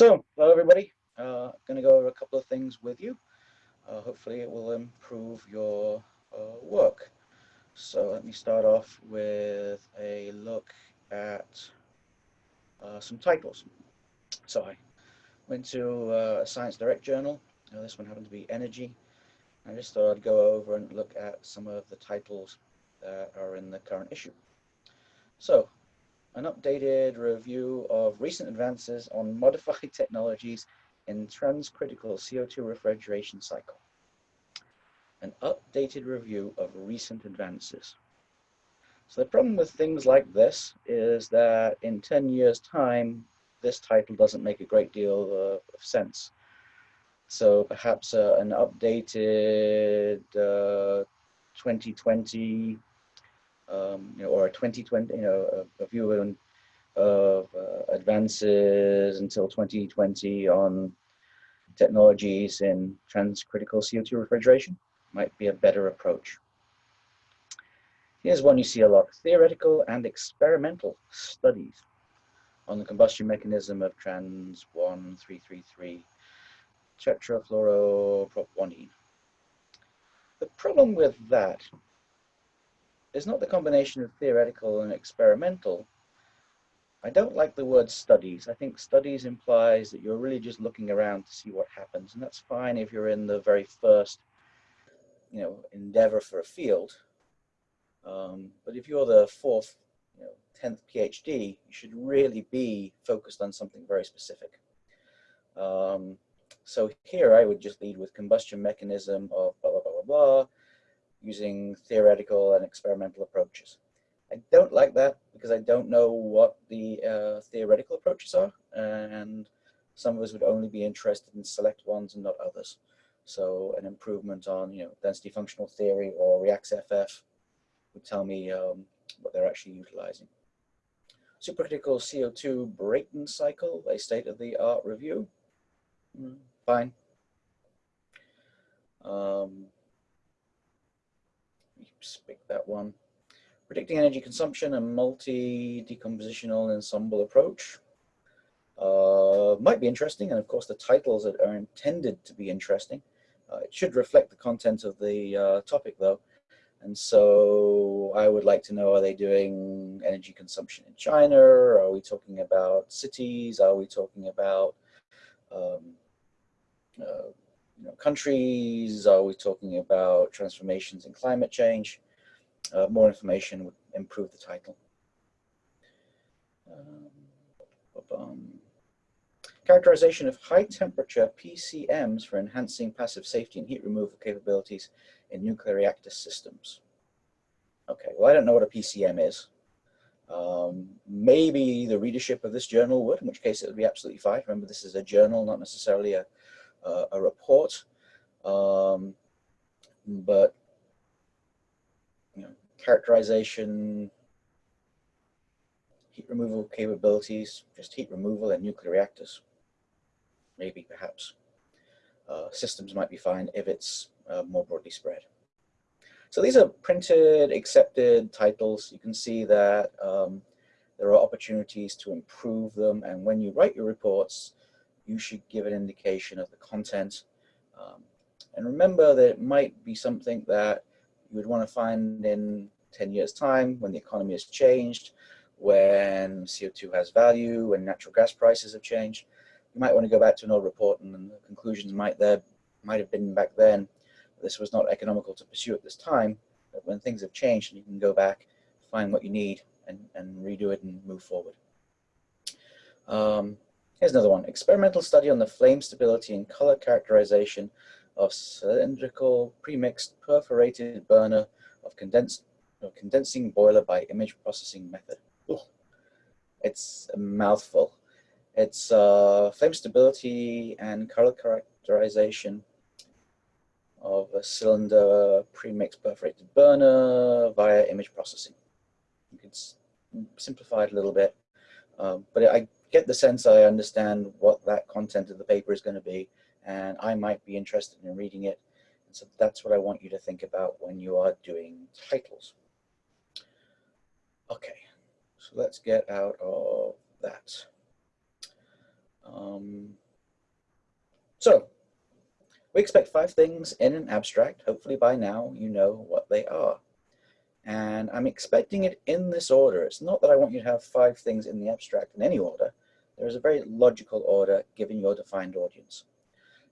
So, hello everybody. Uh, going to go over a couple of things with you. Uh, hopefully it will improve your uh, work. So let me start off with a look at uh, some titles. So I went to uh, a Science Direct journal. Now this one happened to be Energy. I just thought I'd go over and look at some of the titles that are in the current issue. So an updated review of recent advances on modified technologies in transcritical CO2 refrigeration cycle. An updated review of recent advances. So the problem with things like this is that in 10 years time, this title doesn't make a great deal of, of sense. So perhaps uh, an updated uh, 2020 um, you know, or a 2020, you know, a, a view of, of uh, advances until 2020 on technologies in transcritical CO2 refrigeration might be a better approach. Here's one you see a lot, theoretical and experimental studies on the combustion mechanism of trans 1333 tetrafluoropropanone. The problem with that is not the combination of theoretical and experimental. I don't like the word studies. I think studies implies that you're really just looking around to see what happens. And that's fine if you're in the very first, you know, endeavor for a field. Um, but if you're the fourth, you know, 10th PhD, you should really be focused on something very specific. Um, so here I would just lead with combustion mechanism of blah, blah, blah, blah, blah, using theoretical and experimental approaches. I don't like that because I don't know what the uh, theoretical approaches are, and some of us would only be interested in select ones and not others. So an improvement on, you know, density functional theory or ReaxFF would tell me um, what they're actually utilizing. Supercritical CO2 Brayton cycle, a state-of-the-art review. Mm, fine. Um, pick that one. Predicting energy consumption and multi-decompositional ensemble approach. Uh, might be interesting, and of course the titles are intended to be interesting. Uh, it should reflect the content of the uh, topic though. And so I would like to know, are they doing energy consumption in China? Are we talking about cities? Are we talking about um, uh, you know, countries? Are we talking about transformations in climate change? Uh, more information would improve the title. Um, characterization of high temperature PCMs for enhancing passive safety and heat removal capabilities in nuclear reactor systems. Okay, well, I don't know what a PCM is. Um, maybe the readership of this journal would, in which case it would be absolutely fine. Remember, this is a journal, not necessarily a, uh, a report. Um, but you know, characterization, heat removal capabilities, just heat removal in nuclear reactors, maybe perhaps. Uh, systems might be fine if it's uh, more broadly spread. So these are printed, accepted titles. You can see that um, there are opportunities to improve them. And when you write your reports, you should give an indication of the content. Um, and remember that it might be something that you would want to find in 10 years time when the economy has changed, when CO2 has value, when natural gas prices have changed. You might want to go back to an old report and the conclusions might there might have been back then. This was not economical to pursue at this time, but when things have changed, you can go back, find what you need and, and redo it and move forward. Um, Here's another one. Experimental study on the flame stability and color characterization of cylindrical premixed perforated burner of condensed of condensing boiler by image processing method. It's a mouthful. It's uh, flame stability and color characterization of a cylinder premixed perforated burner via image processing. You can simplify it a little bit, um, but I get the sense I understand what that content of the paper is going to be, and I might be interested in reading it. And so that's what I want you to think about when you are doing titles. Okay, so let's get out of that. Um, so we expect five things in an abstract. Hopefully by now you know what they are. And I'm expecting it in this order. It's not that I want you to have five things in the abstract in any order. There is a very logical order given your defined audience.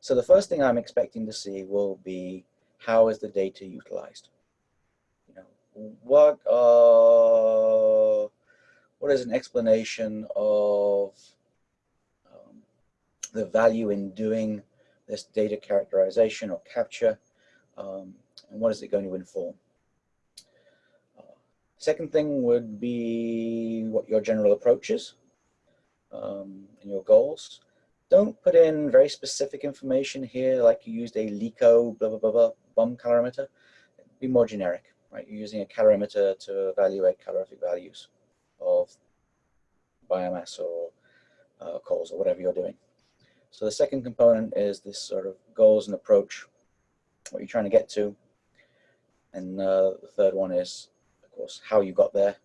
So the first thing I'm expecting to see will be how is the data utilized? You know, what uh, what is an explanation of um, the value in doing this data characterization or capture, um, and what is it going to inform? Uh, second thing would be what your general approach is um, and your goals. Don't put in very specific information here, like you used a LECO blah, blah, blah, blah bomb calorimeter. Be more generic, right? You're using a calorimeter to evaluate calorific values of biomass or uh, coals or whatever you're doing. So the second component is this sort of goals and approach, what you're trying to get to. And uh, the third one is, of course, how you got there.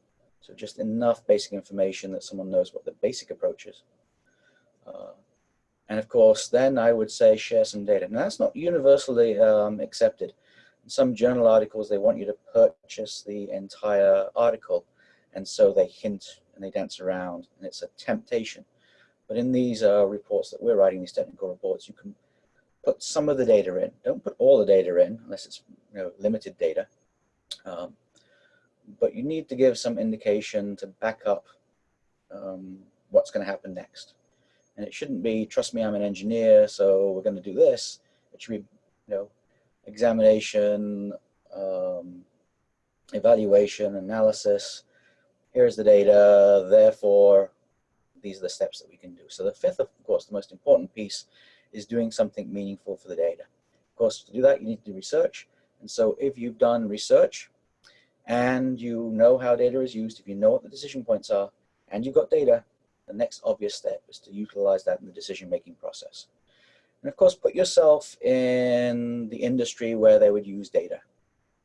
So just enough basic information that someone knows what the basic approach is. Uh, and of course, then I would say share some data. Now that's not universally um, accepted. In some journal articles, they want you to purchase the entire article. And so they hint and they dance around and it's a temptation. But in these uh, reports that we're writing, these technical reports, you can put some of the data in. Don't put all the data in unless it's you know, limited data. Um, but you need to give some indication to back up um, what's going to happen next. And it shouldn't be, trust me, I'm an engineer, so we're going to do this. It should be, you know, examination, um, evaluation, analysis. Here's the data, therefore, these are the steps that we can do. So the fifth, of course, the most important piece is doing something meaningful for the data. Of course, to do that, you need to do research. And so if you've done research and you know how data is used, if you know what the decision points are, and you've got data, the next obvious step is to utilize that in the decision-making process. And of course, put yourself in the industry where they would use data.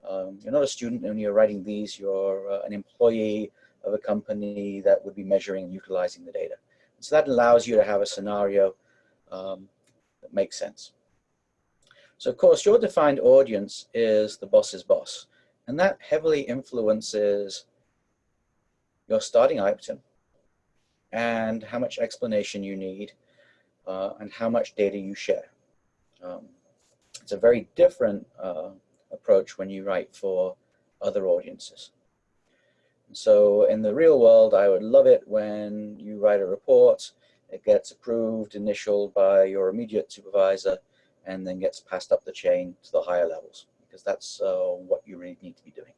Um, you're not a student when you're writing these, you're uh, an employee of a company that would be measuring and utilizing the data. And so that allows you to have a scenario um, that makes sense. So of course, your defined audience is the boss's boss. And that heavily influences your starting item and how much explanation you need uh, and how much data you share. Um, it's a very different uh, approach when you write for other audiences. So in the real world, I would love it when you write a report, it gets approved, initialed by your immediate supervisor, and then gets passed up the chain to the higher levels, because that's uh, what you really need to be doing.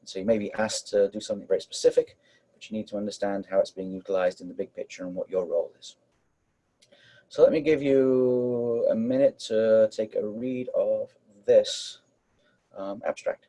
And so you may be asked to do something very specific, but you need to understand how it's being utilized in the big picture and what your role is. So let me give you a minute to take a read of this um, abstract.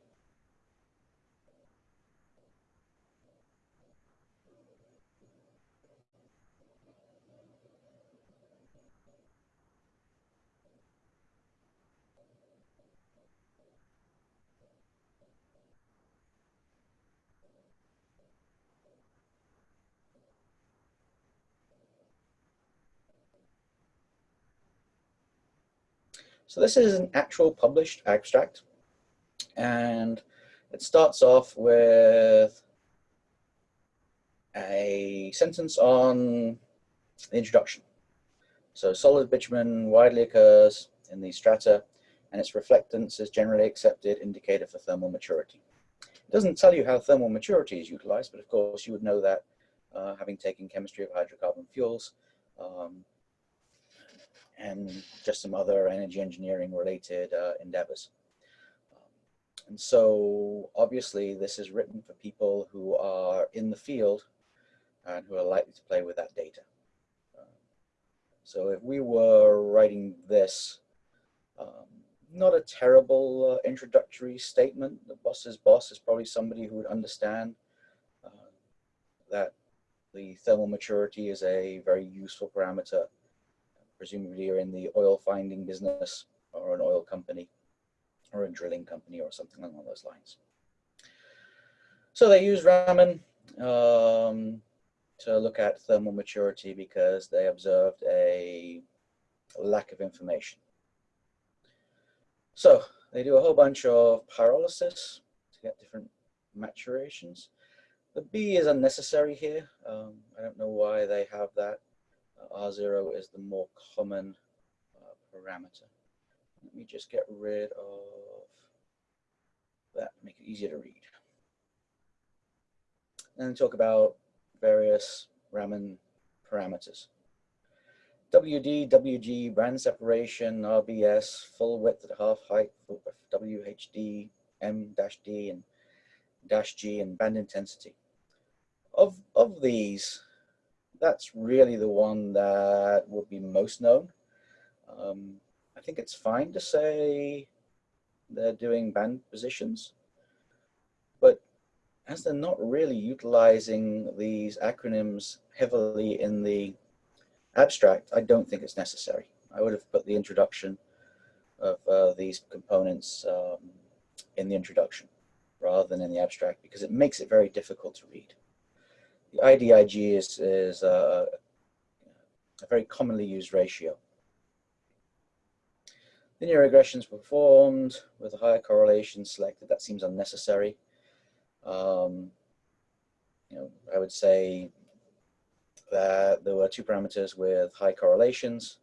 So this is an actual published abstract and it starts off with a sentence on the introduction. So solid bitumen widely occurs in the strata and its reflectance is generally accepted indicator for thermal maturity. It doesn't tell you how thermal maturity is utilized, but of course you would know that uh, having taken chemistry of hydrocarbon fuels, um, and just some other energy engineering related uh, endeavors. and so obviously this is written for people who are in the field and who are likely to play with that data. So if we were writing this, um, not a terrible uh, introductory statement. The boss's boss is probably somebody who would understand uh, that the thermal maturity is a very useful parameter presumably you're in the oil finding business or an oil company or a drilling company or something along those lines. So they use Raman um, to look at thermal maturity because they observed a lack of information. So they do a whole bunch of pyrolysis to get different maturations. The B is unnecessary here. Um, I don't know why they have that. Uh, R0 is the more common uh, parameter. Let me just get rid of that, make it easier to read. And talk about various Raman parameters. WD, WG, band separation, RBS, full width at half height, WHD, M-D, and dash G, and band intensity. Of, of these, that's really the one that would be most known. Um, I think it's fine to say they're doing band positions, but as they're not really utilizing these acronyms heavily in the abstract, I don't think it's necessary. I would have put the introduction of uh, these components um, in the introduction rather than in the abstract because it makes it very difficult to read. The IDIG is, is uh, a very commonly used ratio. Linear regressions performed with a higher correlation selected. That seems unnecessary. Um, you know, I would say that there were two parameters with high correlations,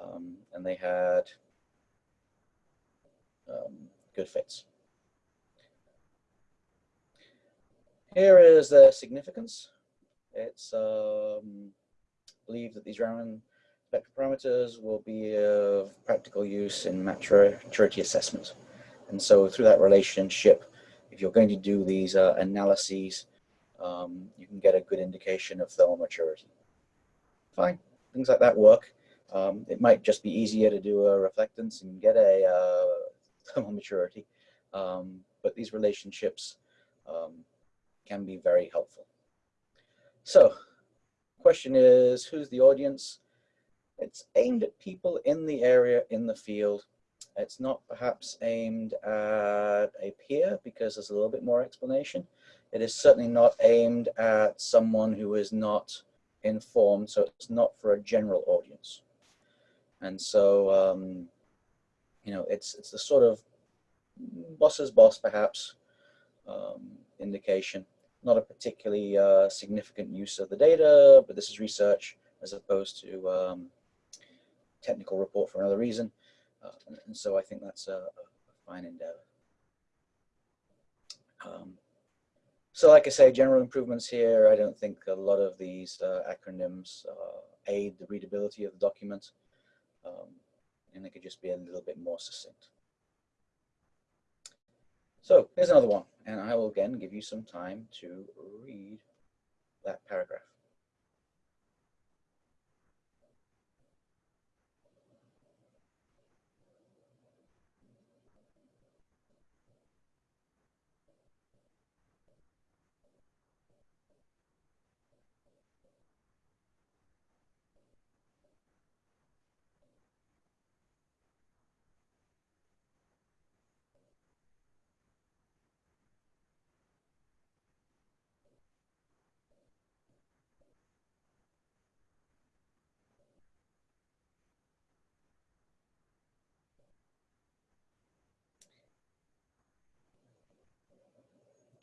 um, and they had um, good fits. Here is the significance. It's um, believed that these Raman spectral parameters will be of practical use in maturity assessment. And so through that relationship, if you're going to do these uh, analyses, um, you can get a good indication of thermal maturity. Fine, things like that work. Um, it might just be easier to do a reflectance and get a uh, thermal maturity, um, but these relationships um, can be very helpful. So, question is, who's the audience? It's aimed at people in the area, in the field. It's not perhaps aimed at a peer because there's a little bit more explanation. It is certainly not aimed at someone who is not informed, so it's not for a general audience. And so, um, you know, it's, it's the sort of boss's boss, perhaps, um, indication. Not a particularly uh, significant use of the data, but this is research as opposed to um, technical report for another reason. Uh, and, so I think that's a, a fine endeavor. Um, so like I say, general improvements here, I don't think a lot of these uh, acronyms uh, aid the readability of the document. Um, and they could just be a little bit more succinct. So here's another one, and I will again give you some time to read that paragraph.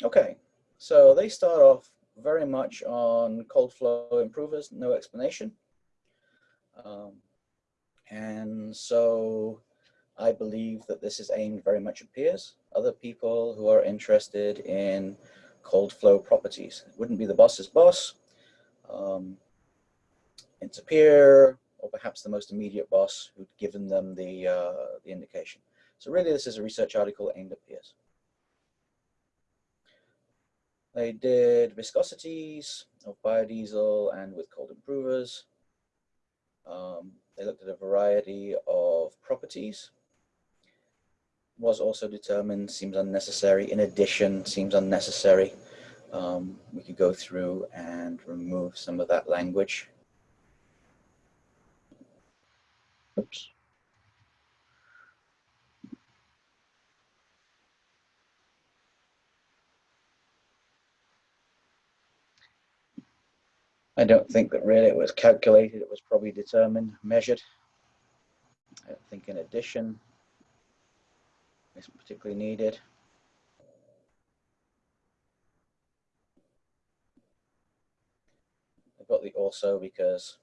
Okay, so they start off very much on cold flow improvers, no explanation. Um, and so I believe that this is aimed very much at peers, other people who are interested in cold flow properties. It wouldn't be the boss's boss. Um, it's a peer, or perhaps the most immediate boss who'd given them the, uh, the indication. So really this is a research article aimed at peers. They did viscosities of biodiesel and with cold improvers. Um, they looked at a variety of properties. Was also determined, seems unnecessary. In addition, seems unnecessary. Um, we could go through and remove some of that language. Oops. I don't think that really it was calculated, it was probably determined, measured. I think in addition is particularly needed. I've got the also because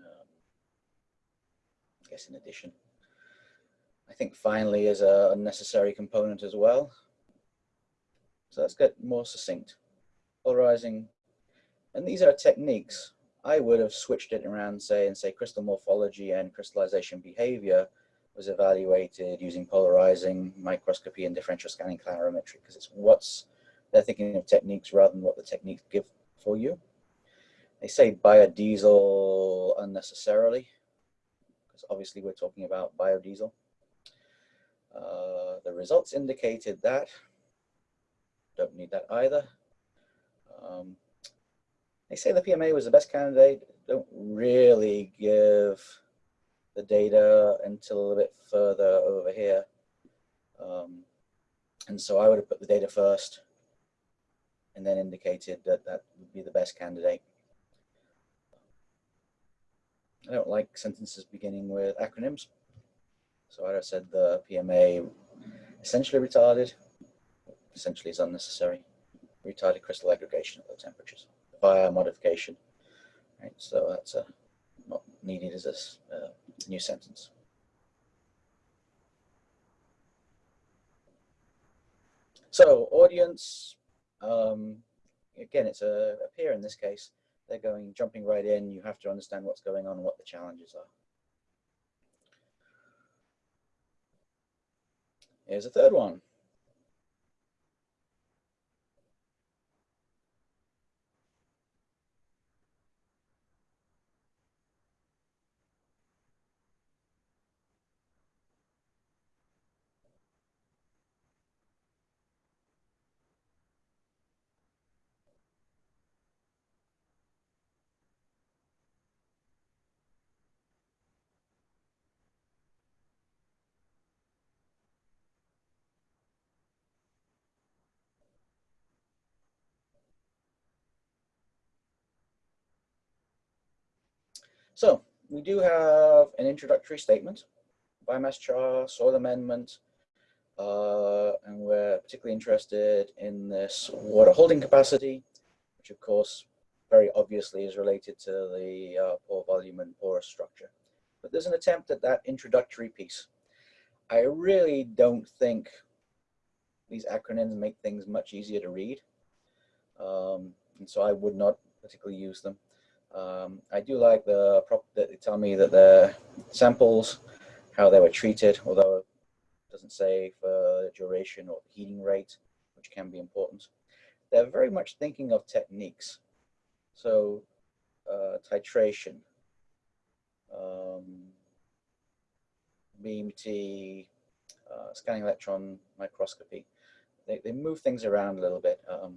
um, I guess in addition. I think finally is a necessary component as well. So let's get more succinct. Polarizing, and these are techniques. I would have switched it around, say, and say crystal morphology and crystallization behavior was evaluated using polarizing microscopy and differential scanning calorimetry because it's what's they're thinking of techniques rather than what the techniques give for you. They say biodiesel unnecessarily because obviously we're talking about biodiesel. Uh, the results indicated that don't need that either. Um, they say the PMA was the best candidate. Don't really give the data until a little bit further over here. Um, and so I would have put the data first and then indicated that that would be the best candidate. I don't like sentences beginning with acronyms. So I'd have said the PMA essentially retarded, essentially is unnecessary. Retarded crystal aggregation at low temperatures via modification. Right, so that's uh, not needed as a uh, new sentence. So audience, um, again, it's a, a peer in this case. They're going, jumping right in. You have to understand what's going on what the challenges are. Here's a third one. So we do have an introductory statement, biomass char, soil amendment, uh, and we're particularly interested in this water holding capacity, which of course very obviously is related to the uh, pore volume and porous structure. But there's an attempt at that introductory piece. I really don't think these acronyms make things much easier to read. Um, and so I would not particularly use them. Um, I do like the prop that they tell me that the samples, how they were treated, although it doesn't say for duration or heating rate, which can be important. They're very much thinking of techniques. So uh, titration, um, BMT, uh, scanning electron microscopy. They, they move things around a little bit. Um,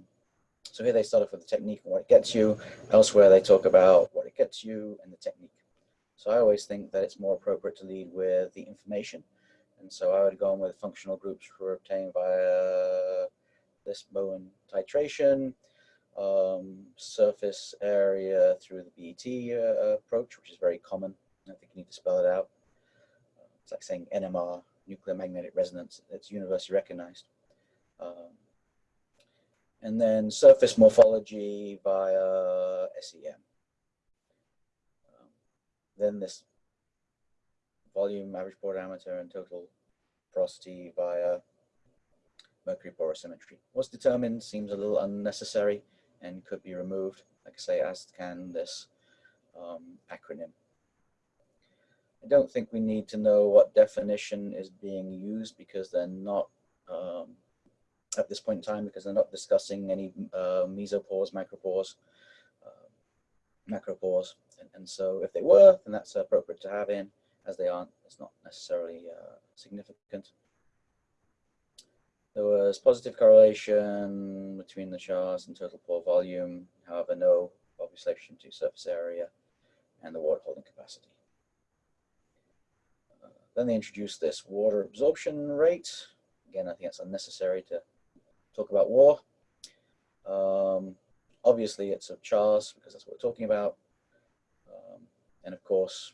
so here they start off with the technique and what it gets you. Elsewhere they talk about what it gets you and the technique. So I always think that it's more appropriate to lead with the information. And so I would go on with functional groups were obtained via this Boehm titration, um, surface area through the BET uh, approach, which is very common. I think you need to spell it out. It's like saying NMR, nuclear magnetic resonance. It's universally recognized. Um, and then surface morphology via SEM. Um, then this volume, average pore diameter, and total porosity via mercury porosimetry. What's determined seems a little unnecessary and could be removed, like I say, as can this um, acronym. I don't think we need to know what definition is being used because they're not um, at this point in time because they're not discussing any uh, mesopores, micropores, uh, macropores. And, and, so if they were, then that's appropriate to have in. As they aren't, it's not necessarily uh, significant. There was positive correlation between the chars and total pore volume, however, no obvious relation to surface area and the water holding capacity. Uh, then they introduced this water absorption rate. Again, I think it's unnecessary to talk about war. Um, obviously it's of chars because that's what we're talking about. Um, and of course,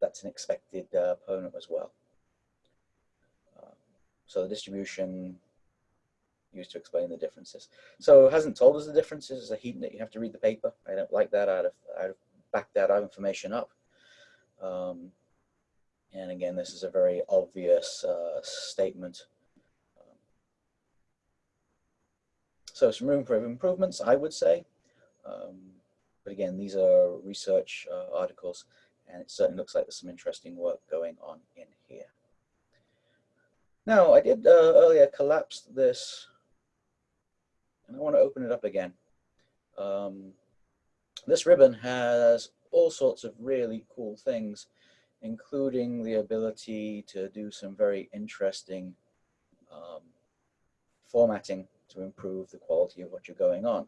that's an expected uh, opponent as well. Uh, so the distribution used to explain the differences. So it hasn't told us the differences. It's a heat that you have to read the paper. I don't like that. I'd have, I'd have backed that information up. Um, and again, this is a very obvious uh, statement. Um, so some room for improvements, I would say. Um, but again, these are research uh, articles, and it certainly looks like there's some interesting work going on in here. Now, I did uh, earlier collapse this, and I want to open it up again. Um, this ribbon has all sorts of really cool things including the ability to do some very interesting um, formatting to improve the quality of what you're going on.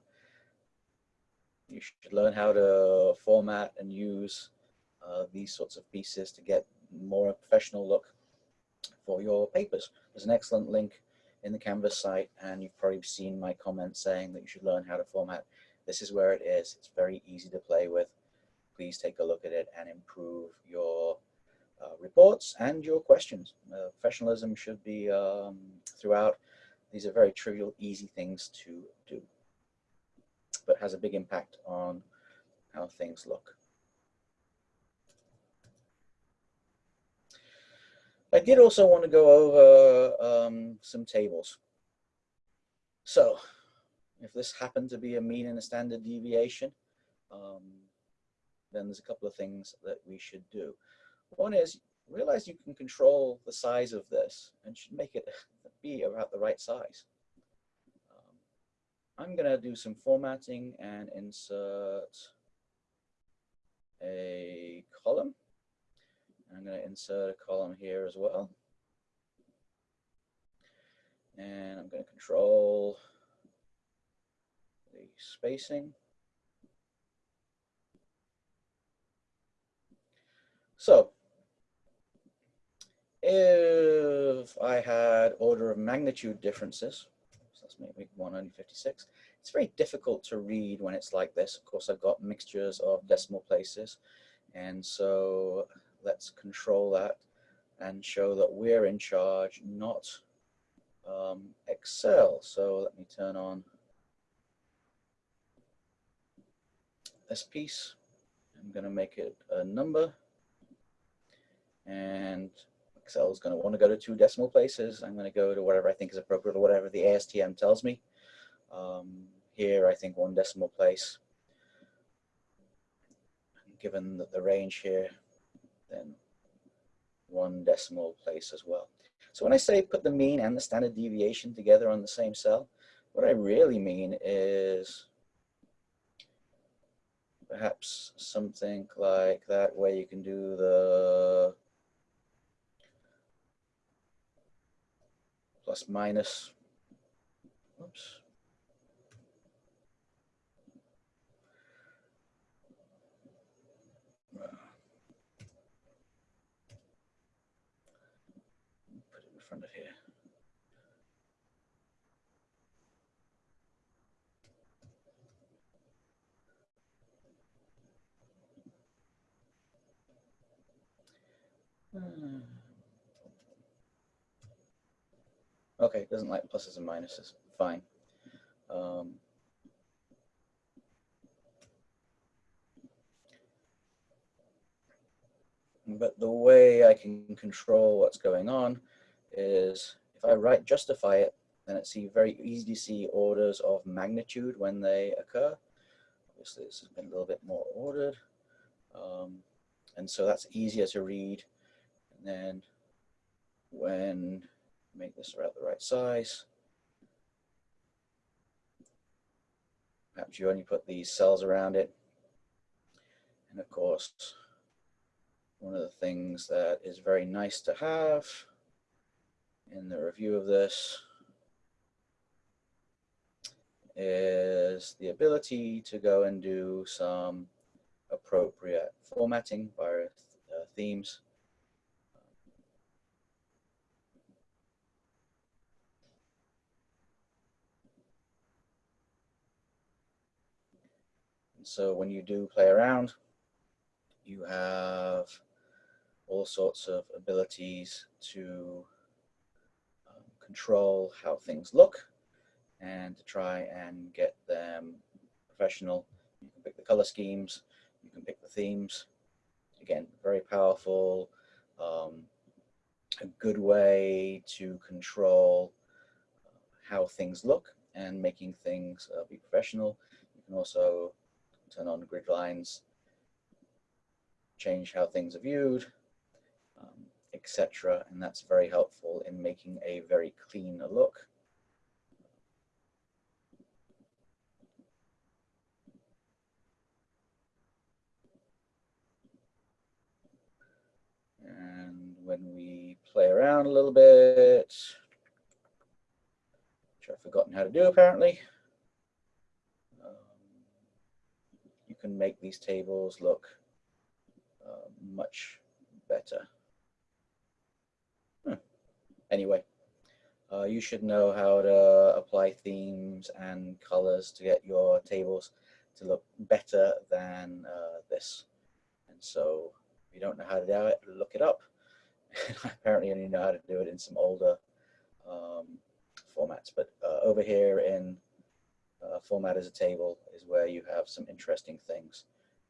You should learn how to format and use uh, these sorts of pieces to get more a professional look for your papers. There's an excellent link in the Canvas site and you've probably seen my comments saying that you should learn how to format. This is where it is. It's very easy to play with please take a look at it and improve your uh, reports and your questions. Uh, professionalism should be um, throughout. These are very trivial, easy things to do, but has a big impact on how things look. I did also want to go over um, some tables. So if this happened to be a mean and a standard deviation, um, then there's a couple of things that we should do. One is realize you can control the size of this and should make it be about the right size. Um, I'm going to do some formatting and insert a column. I'm going to insert a column here as well. And I'm going to control the spacing. So if I had order of magnitude differences, so let's make 156, it's very difficult to read when it's like this. Of course, I've got mixtures of decimal places. And so let's control that and show that we're in charge, not um, Excel. So let me turn on this piece. I'm going to make it a number and Excel is going to want to go to two decimal places. I'm going to go to whatever I think is appropriate or whatever the ASTM tells me. Um, here, I think one decimal place. Given that the range here, then one decimal place as well. So when I say put the mean and the standard deviation together on the same cell, what I really mean is perhaps something like that where you can do the plus minus, oops. Put it in front of here. Hmm. Okay, doesn't like pluses and minuses. Fine. Um, but the way I can control what's going on is if I write justify it, then it's very easy to see orders of magnitude when they occur. Obviously, this has been a little bit more ordered. Um, and so that's easier to read. And then when make this about the right size. Perhaps you only put these cells around it. And of course, one of the things that is very nice to have in the review of this is the ability to go and do some appropriate formatting by uh, themes So when you do play around, you have all sorts of abilities to um, control how things look and to try and get them professional. You can pick the color schemes, you can pick the themes. Again, very powerful, um, a good way to control uh, how things look and making things uh, be professional. You can also turn on grid lines, change how things are viewed, um, etc. And that's very helpful in making a very clean look. And when we play around a little bit, which I've forgotten how to do apparently, um, you can make these tables look uh, much better. Hmm. Anyway, uh, you should know how to apply themes and colors to get your tables to look better than uh, this. And so if you don't know how to do it, look it up. I apparently only know how to do it in some older um, formats. But uh, over here in uh, format as a table is where you have some interesting things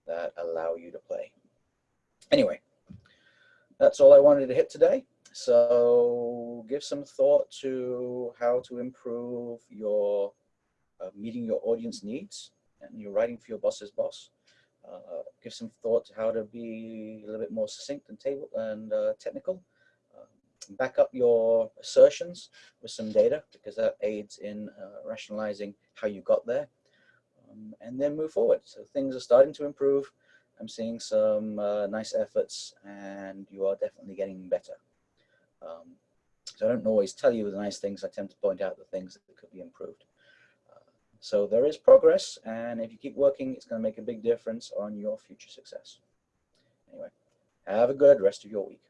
that allow you to play. Anyway, that's all I wanted to hit today. So give some thought to how to improve your uh, meeting your audience needs and your writing for your boss's boss. Uh, give some thought to how to be a little bit more succinct and table and uh, technical. Uh, back up your assertions with some data because that aids in uh, rationalizing how you got there. Um, and then move forward. So things are starting to improve. I'm seeing some uh, nice efforts and you are definitely getting better. Um, so I don't always tell you the nice things. I tend to point out the things that could be improved. So there is progress, and if you keep working, it's going to make a big difference on your future success. Anyway, have a good rest of your week.